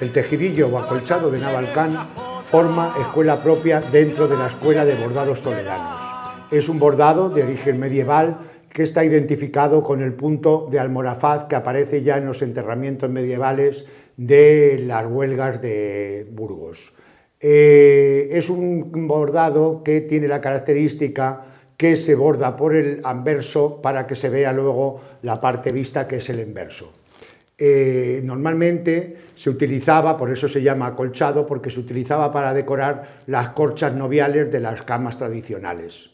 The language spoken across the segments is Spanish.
El tejidillo o acolchado de Navalcán forma escuela propia dentro de la Escuela de Bordados Toledanos. Es un bordado de origen medieval que está identificado con el punto de almorazad que aparece ya en los enterramientos medievales de las huelgas de Burgos. Eh, es un bordado que tiene la característica que se borda por el anverso para que se vea luego la parte vista que es el inverso. Eh, normalmente se utilizaba, por eso se llama acolchado, porque se utilizaba para decorar las corchas noviales de las camas tradicionales.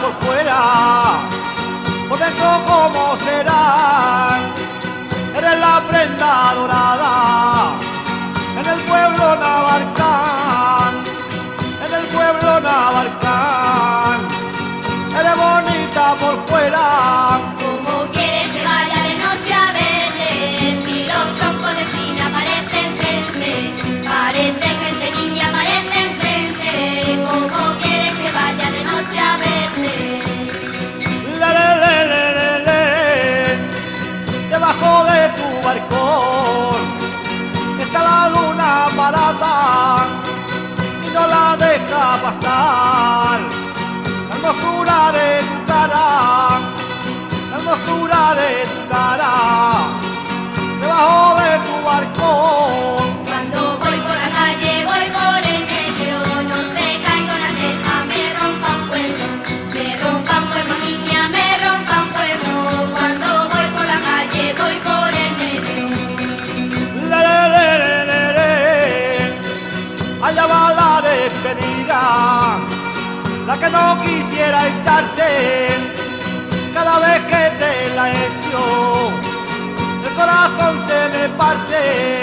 por fuera, por dentro cómo será. por fuera. Como quieres que vaya de noche a verte, si los troncos de espina parecen frente, parece gente niña, parecen frente. Como quieres que vaya de noche a verte. La, la, la, la, la, Debajo de tu balcón está la luna parada y no la deja pasar. La que no quisiera echarte. Cada vez que te la echo el corazón se me parte.